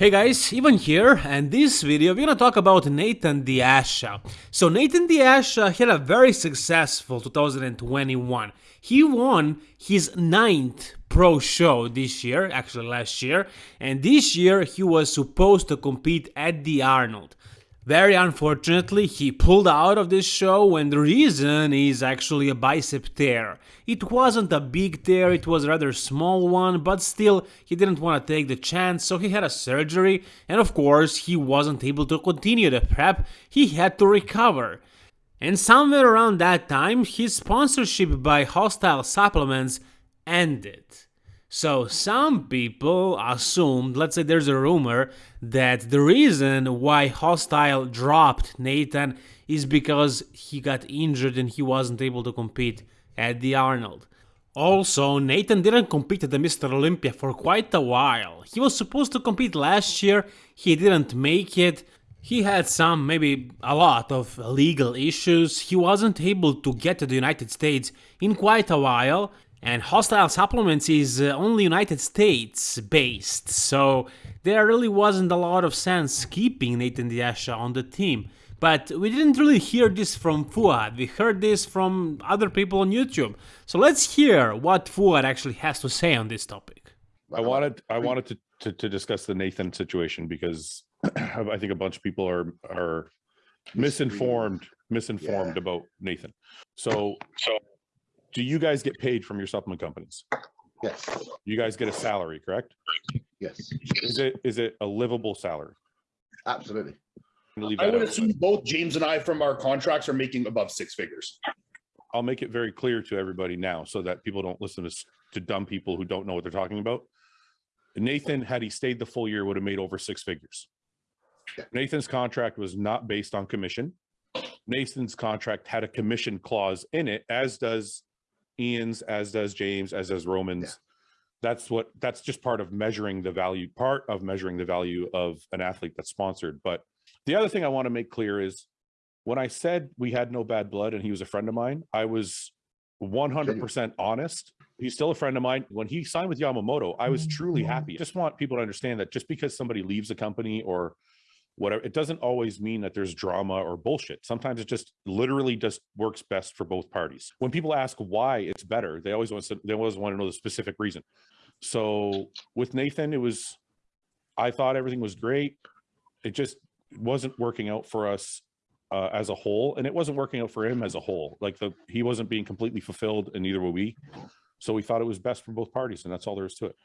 Hey guys, Ivan here, and this video we're gonna talk about Nathan Asha. So Nathan Asha had a very successful 2021. He won his ninth pro show this year, actually last year, and this year he was supposed to compete at the Arnold. Very unfortunately, he pulled out of this show and the reason is actually a bicep tear. It wasn't a big tear, it was a rather small one, but still, he didn't want to take the chance, so he had a surgery, and of course, he wasn't able to continue the prep, he had to recover. And somewhere around that time, his sponsorship by Hostile Supplements ended. So some people assumed, let's say there's a rumor, that the reason why Hostile dropped Nathan is because he got injured and he wasn't able to compete at the Arnold. Also, Nathan didn't compete at the Mr. Olympia for quite a while. He was supposed to compete last year, he didn't make it. He had some, maybe a lot of legal issues. He wasn't able to get to the United States in quite a while. And Hostile Supplements is uh, only United States based, so there really wasn't a lot of sense keeping Nathan De Asha on the team. But we didn't really hear this from Fouad, we heard this from other people on YouTube. So let's hear what Fouad actually has to say on this topic. I wanted I wanted to, to, to discuss the Nathan situation because I think a bunch of people are are misinformed misinformed Yeah. about Nathan. So so do you guys get paid from your supplement companies? Yes, You guys get a salary, correct? yes, Is it is it a livable salary? absolutely. I'm gonna leave I that would out. assume both James and I from our contracts are making above six figures. I'll make it very clear to everybody now so that people don't listen to, to dumb people who don't know what they're talking about. Nathan, had he stayed the full year, would have made over six figures. Yeah. Nathan's contract was not based on commission. Nathan's contract had a commission clause in it, as does Ian's, as does James, as does Roman's. That's what, that's just part of measuring the value, part of measuring the value of an athlete that's sponsored. But the other thing I want to make clear is when I said we had no bad blood and he was a friend of mine, I was 100% honest. He's still a friend of mine. When he signed with Yamamoto, I was mm-hmm. truly mm-hmm. happy. Just want people to understand that just because somebody leaves a company or whatever, it doesn't always mean that there's drama or bullshit. Sometimes it just literally just works best for both parties. When people ask why it's better, they always want to, they always want to know the specific reason. So with Nathan, it was, I thought everything was great. It just wasn't working out for us uh, as a whole, and it wasn't working out for him as a whole. Like the he wasn't being completely fulfilled, and neither were we. So we thought it was best for both parties, and that's all there is to it.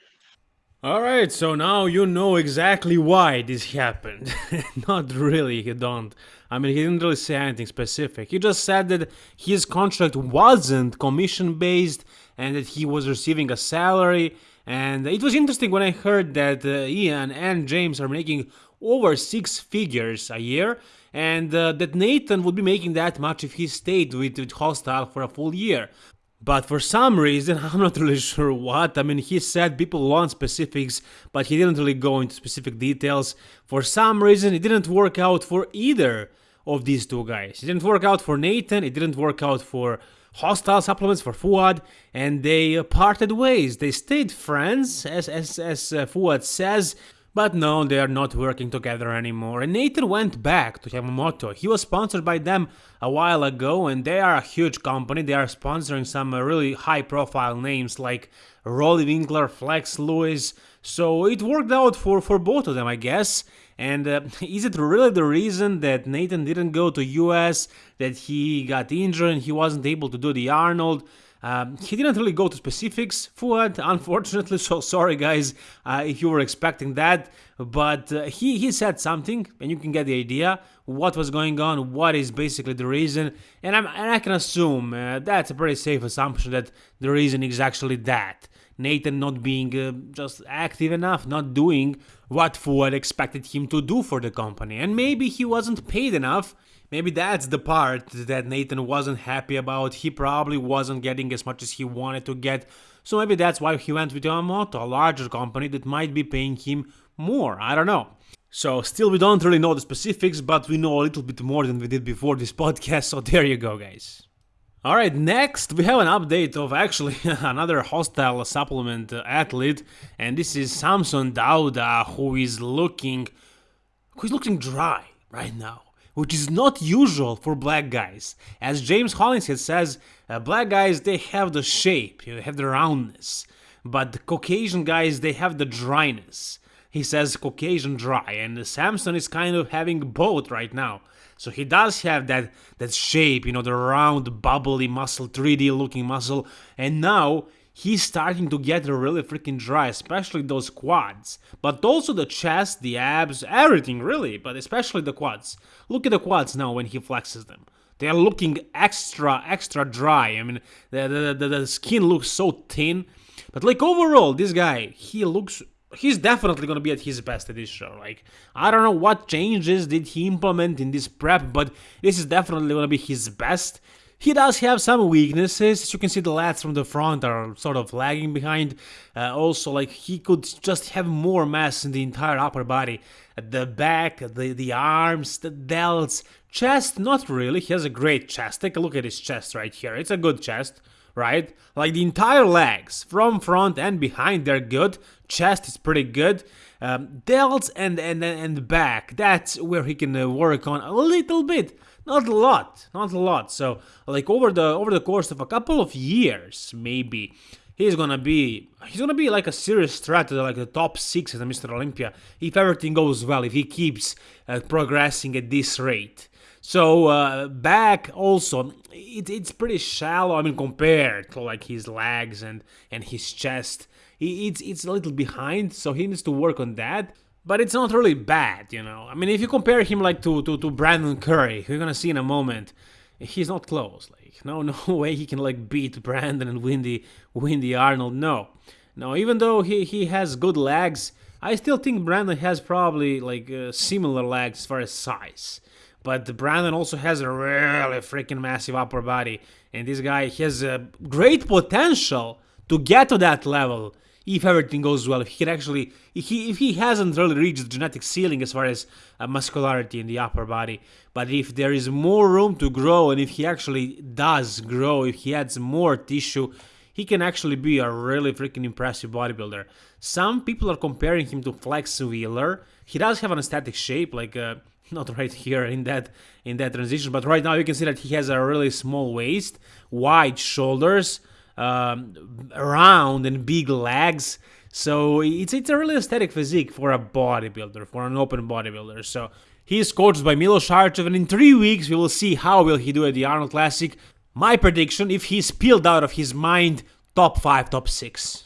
Alright, so now you know exactly why this happened. Not really, you don't. I mean, he didn't really say anything specific. He just said that his contract wasn't commission based and that he was receiving a salary. And it was interesting when I heard that uh, Ian and James are making over six figures a year and uh, that Nathan would be making that much if he stayed with, with Hostile for a full year. But for some reason, I'm not really sure what. I mean, he said people want specifics, but he didn't really go into specific details. For some reason, it didn't work out for either of these two guys. It didn't work out for Nathan, it didn't work out for Hostile Supplements, for Fouad, and they parted ways. They stayed friends, as, as, as uh, Fouad says, but no, they are not working together anymore. And Nathan went back to Yamamoto. He was sponsored by them a while ago, and they are a huge company. They are sponsoring some uh, really high profile names like Roelly Winklaar, Flex Lewis. So it worked out for, for both of them, I guess. And uh, is it really the reason that Nathan didn't go to US, that he got injured and he wasn't able to do the Arnold? Um, he didn't really go to specifics, Fouad, unfortunately, so sorry guys uh, if you were expecting that, but uh, he, he said something, and you can get the idea what was going on, what is basically the reason, and, I'm, and I can assume uh, that's a pretty safe assumption that the reason is actually that. Nathan not being uh, just active enough, not doing what Fouad expected him to do for the company, and maybe he wasn't paid enough Maybe that's the part that Nathan wasn't happy about. He probably wasn't getting as much as he wanted to get. So maybe that's why he went with Yamamoto, a larger company that might be paying him more. I don't know. So still we don't really know the specifics, but we know a little bit more than we did before this podcast. So there you go, guys. All right, next we have an update of actually another hostile supplement athlete, and this is Samson Dauda, who is looking, who's looking dry right now, which is not usual for black guys. As James Hollingshead says, uh, black guys they have the shape, you know, have the roundness, but the Caucasian guys they have the dryness. He says Caucasian dry, and Samson is kind of having both right now. So he does have that that shape, you know, the round, bubbly muscle, 3D looking muscle, and now he's starting to get really freaking dry, especially those quads. But also the chest, the abs, everything really, but especially the quads. Look at the quads now when he flexes them. They are looking extra, extra dry. I mean, the, the, the, the skin looks so thin. But like overall, this guy, he looks he's definitely gonna be at his best at this show. Like I don't know what changes did he implement in this prep, but this is definitely gonna be his best. He does have some weaknesses. As you can see, the lats from the front are sort of lagging behind. Uh, also, like he could just have more mass in the entire upper body. The back, the the arms, the delts, chest. Not really. He has a great chest. Take a look at his chest right here. It's a good chest right? Like the entire legs, from front and behind, they're good. Chest is pretty good. Um, delts and and and back, that's where he can uh, work on a little bit, not a lot, not a lot. So like over the over the course of a couple of years, maybe he's gonna be he's gonna be like a serious threat to like the top six at the Mr. Olympia if everything goes well, if he keeps uh, progressing at this rate. So uh, back also, it, it's pretty shallow. I mean, compared to like his legs and and his chest, it's it's a little behind. So he needs to work on that. But it's not really bad, you know. I mean, if you compare him like to to, to Brandon Curry, you're gonna see in a moment, he's not close. Like no no way he can like beat Brandon and Windy Windy Arnold. No, no. Even though he he has good legs, I still think Brandon has probably like uh, similar legs as far as size. But Brandon also has a really freaking massive upper body, and this guy has a great potential to get to that level if everything goes well. If he can actually, if he if he hasn't really reached the genetic ceiling as far as uh, muscularity in the upper body, but if there is more room to grow, and if he actually does grow, if he adds more tissue, he can actually be a really freaking impressive bodybuilder. Some people are comparing him to Flex Wheeler. He does have an aesthetic shape, like. Uh, not right here in that in that transition but right now you can see that he has a really small waist wide shoulders um, round and big legs. So it's it's a really aesthetic physique for a bodybuilder for an open bodybuilder. So he is coached by Milos Sarcev and in three weeks we will see how will he do at the Arnold Classic. My prediction if he's peeled out of his mind top 5 top 6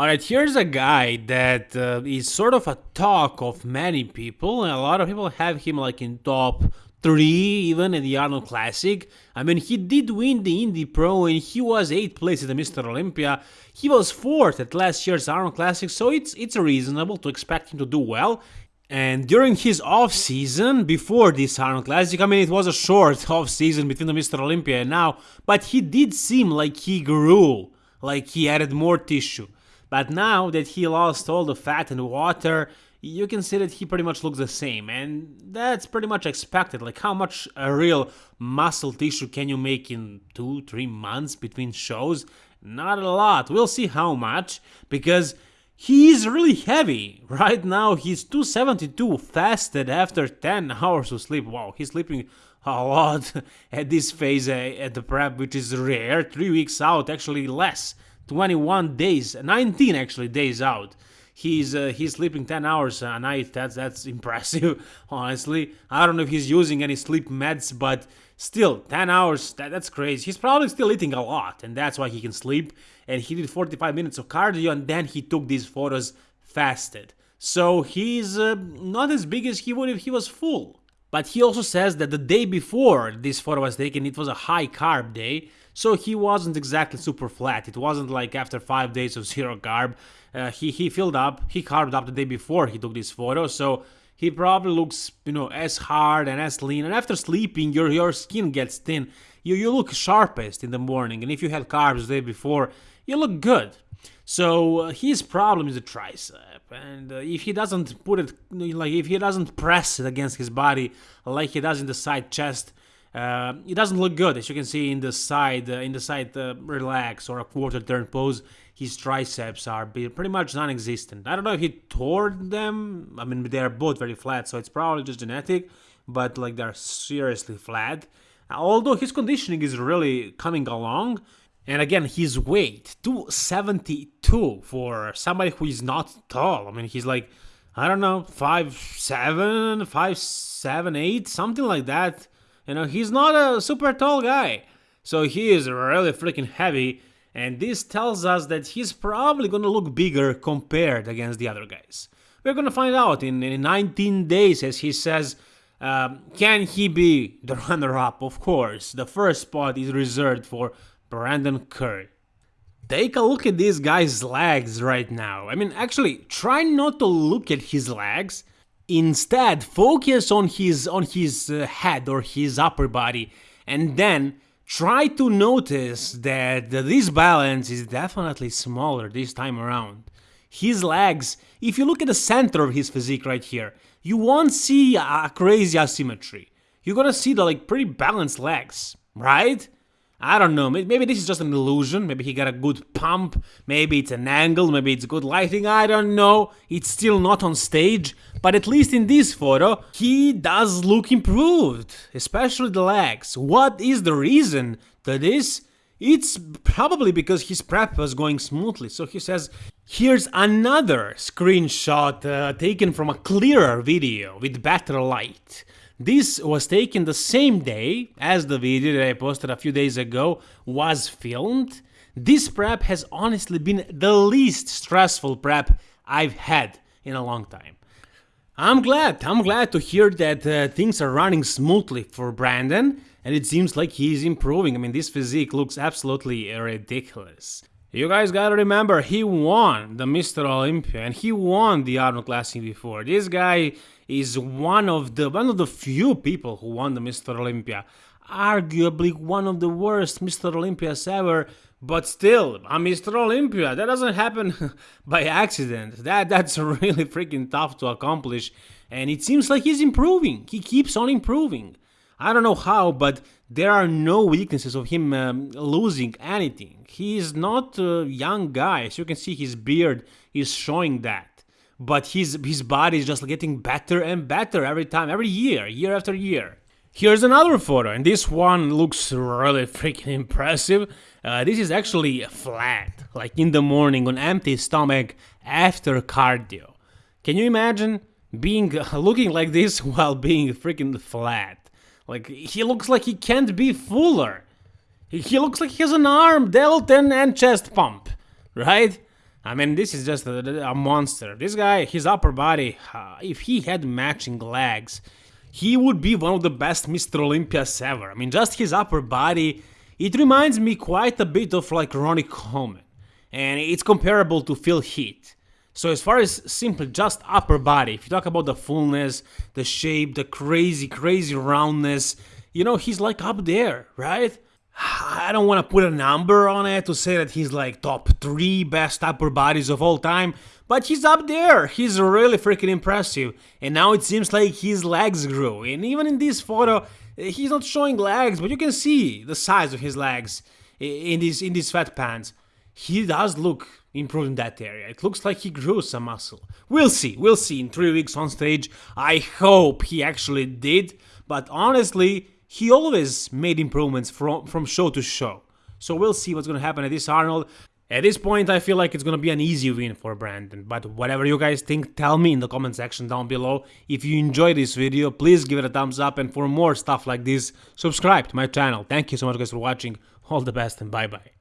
Alright, here's a guy that uh, is sort of a talk of many people. And a lot of people have him like in top 3 even at the Arnold Classic. I mean, he did win the Indy Pro and he was 8th place at the Mr. Olympia. He was 4th at last year's Arnold Classic, so it's it's reasonable to expect him to do well. And during his off season, before this Arnold Classic, I mean, it was a short off season between the Mr. Olympia and now, but he did seem like he grew, like he added more tissue. But now that he lost all the fat and water, you can see that he pretty much looks the same, and that's pretty much expected. Like, how much a real muscle tissue can you make in two, three months between shows? Not a lot. We'll see how much, because he is really heavy. Right now, he's 272 fasted after 10 hours of sleep. Wow, he's sleeping a lot at this phase uh, at the prep, which is rare. Three weeks out, actually less. 21 days, 19 actually days out. He's uh, he's sleeping 10 hours a night. That's that's impressive, honestly. I don't know if he's using any sleep meds, but still 10 hours. That, that's crazy. He's probably still eating a lot, and that's why he can sleep. And he did 45 minutes of cardio, and then he took these photos fasted. So he's uh, not as big as he would if he was full. But he also says that the day before this photo was taken, it was a high carb day, so he wasn't exactly super flat. It wasn't like after five days of zero carb, uh, he he filled up, he carved up the day before he took this photo. So he probably looks you know as hard and as lean. And after sleeping, your your skin gets thin. You you look sharpest in the morning. And if you had carbs the day before, you look good. So uh, his problem is the tricep, and uh, if he doesn't put it like if he doesn't press it against his body like he does in the side chest, uh, it doesn't look good, as you can see in the side, uh, in the side uh, relax or a quarter turn pose. His triceps are pretty much non-existent. I don't know if he tore them. I mean, they are both very flat, so it's probably just genetic. But like they're seriously flat. Although his conditioning is really coming along, and again, his weight 272 for somebody who is not tall. I mean, he's like I don't know, five seven, five seven, eight, something like that. You know, he's not a super tall guy. So he is really freaking heavy, and this tells us that he's probably gonna look bigger compared against the other guys. We're gonna find out in, in 19 days, as he says. Um, can he be the runner-up? Of course. The first spot is reserved for Brandon Curry. Take a look at this guy's legs right now. I mean, actually, try not to look at his legs Instead, focus on his on his uh, head or his upper body and then try to notice that this balance is definitely smaller this time around. His legs, if you look at the center of his physique right here, you won't see a crazy asymmetry. You're gonna see the like pretty balanced legs, right? I don't know, maybe this is just an illusion, maybe he got a good pump, maybe it's an angle, maybe it's good lighting, I don't know, it's still not on stage, but at least in this photo, he does look improved, especially the legs. What is the reason to this? It's probably because his prep was going smoothly, so he says, here's another screenshot uh, taken from a clearer video with better light. This was taken the same day as the video that I posted a few days ago was filmed. This prep has honestly been the least stressful prep I've had in a long time. I'm glad, I'm glad to hear that uh, things are running smoothly for Brandon and it seems like he's improving. I mean, this physique looks absolutely ridiculous. You guys gotta remember, he won the Mr. Olympia and he won the Arnold Classic before. This guy is one of the one of the few people who won the Mr. Olympia. Arguably one of the worst Mr. Olympias ever, but still, a Mr. Olympia. That doesn't happen by accident. That that's really freaking tough to accomplish, and it seems like he's improving. He keeps on improving. I don't know how, but there are no weaknesses of him um, losing anything. He is not a young guy. As you can see, his beard is showing that. But his, his body is just getting better and better every time, every year, year after year. Here's another photo, and this one looks really freaking impressive. Uh, this is actually flat, like in the morning on empty stomach after cardio. Can you imagine being looking like this while being freaking flat? Like, he looks like he can't be fuller. He, looks like he has an arm, delta, and chest pump, right? I mean, this is just a, a monster. This guy, his upper body, uh, if he had matching legs, he would be one of the best Mr. Olympias ever. I mean, just his upper body, it reminds me quite a bit of like Ronnie Coleman. And it's comparable to Phil Heath. So as far as simply just upper body, if you talk about the fullness, the shape, the crazy, crazy roundness, you know, he's like up there, right? I don't want to put a number on it to say that he's like top three best upper bodies of all time, but he's up there. He's really freaking impressive. And now it seems like his legs grew. And even in this photo, he's not showing legs, but you can see the size of his legs in these in these fat pants. He does look improved in that area. It looks like he grew some muscle. We'll see, we'll see in three weeks on stage. I hope he actually did, but honestly, he always made improvements from, from show to show. So we'll see what's gonna happen at this Arnold. At this point, I feel like it's gonna be an easy win for Brandon, but whatever you guys think, tell me in the comment section down below. If you enjoyed this video, please give it a thumbs up, and for more stuff like this, subscribe to my channel. Thank you so much guys for watching, all the best and bye bye.